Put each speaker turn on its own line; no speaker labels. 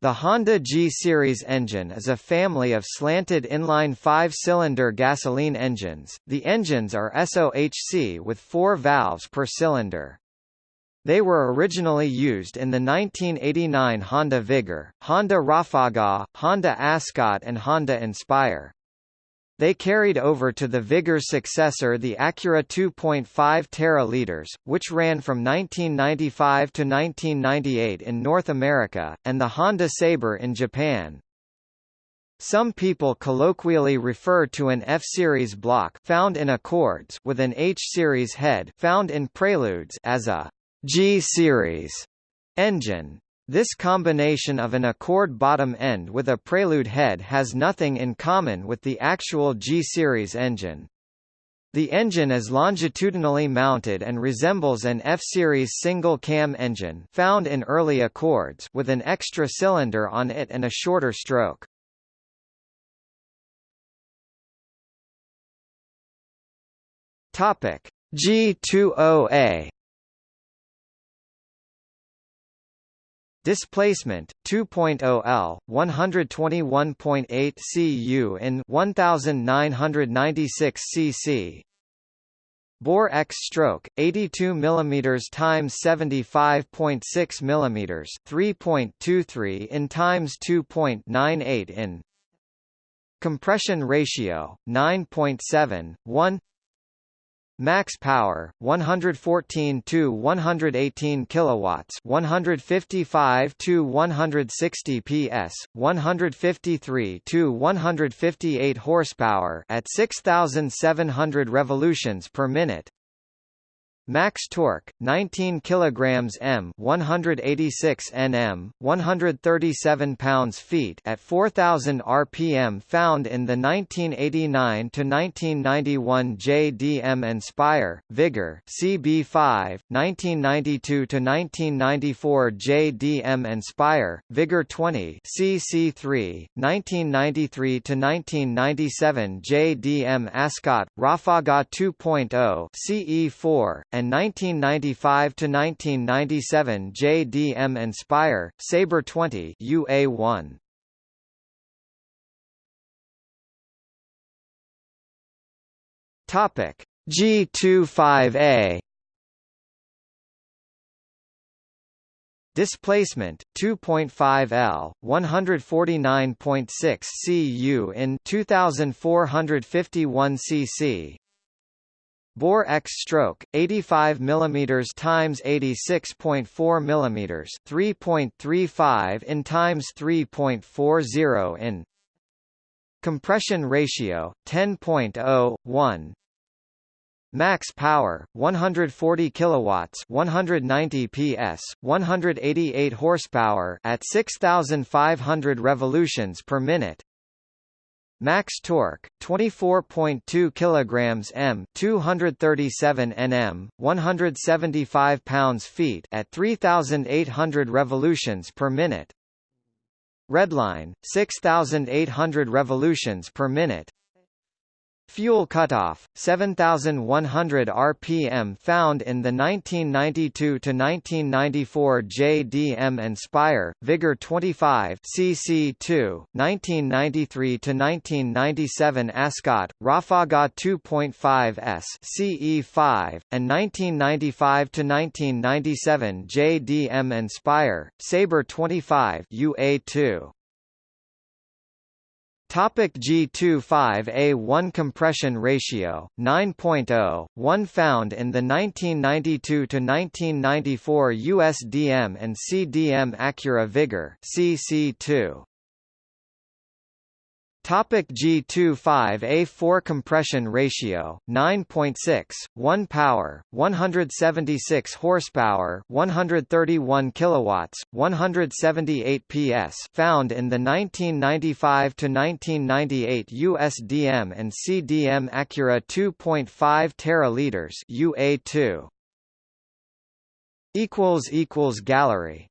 The Honda G-Series engine is a family of slanted inline five-cylinder gasoline engines. The engines are SOHC with four valves per cylinder. They were originally used in the 1989 Honda Vigor, Honda Rafaga, Honda Ascot and Honda Inspire. They carried over to the Vigor's successor the Acura 2.5 Terra which ran from 1995 to 1998 in North America, and the Honda Sabre in Japan. Some people colloquially refer to an F-series block found in Accords with an H-series head found in Preludes as a G-series engine. This combination of an Accord bottom end with a Prelude head has nothing in common with the actual G-series engine. The engine is longitudinally mounted and resembles an F-series single-cam engine found in early Accords with an extra cylinder on it and a shorter stroke. Topic: G20A Displacement 2.0 L 121.8 cu in 1996 cc. Bore X stroke 82 mm times 75.6 mm 3.23 in times 2.98 in. Compression ratio 9.7 1 Max power 114 to 118 kilowatts, 155 to 160 PS, 153 to 158 horsepower at 6700 revolutions per minute. Max torque 19 kilograms m 186 nm 137 pounds feet at 4000 rpm found in the 1989 to 1991 JDM Inspire Vigor CB5 1992 to 1994 JDM Inspire Vigor 20 CC3 1993 to 1997 JDM Ascot Rafaga 2.0 CE4 and 1995 to 1997 JDM Inspire Sabre 20 UA1 Topic G25A Displacement 2.5 L 149.6 cu in 2451 cc Bore X stroke 85 mm times 86.4 mm 3.35 in times 3.40 in Compression ratio 10.01 Max power 140 kilowatts 190 PS 188 horsepower at 6500 revolutions per minute Max torque 24.2 kilograms m 237 Nm 175 pounds-feet at 3800 revolutions per minute. Redline 6800 revolutions per minute Fuel cutoff 7100 rpm found in the 1992 to 1994 JDM Inspire Vigor 25 CC2 1993 to 1997 Ascot Rafaga 2.5 S CE5 and 1995 to 1997 JDM Inspire Sabre 25 UA2 Topic G25A1 compression ratio 9.0 one found in the 1992 to 1994 USDM and CDM Acura Vigor CC2 Topic G25A4 compression ratio 9.6 1 power 176 horsepower 131 kilowatts 178 PS found in the 1995 to 1998 USDM and CDM Acura 2.5 Terra liters UA2 equals equals gallery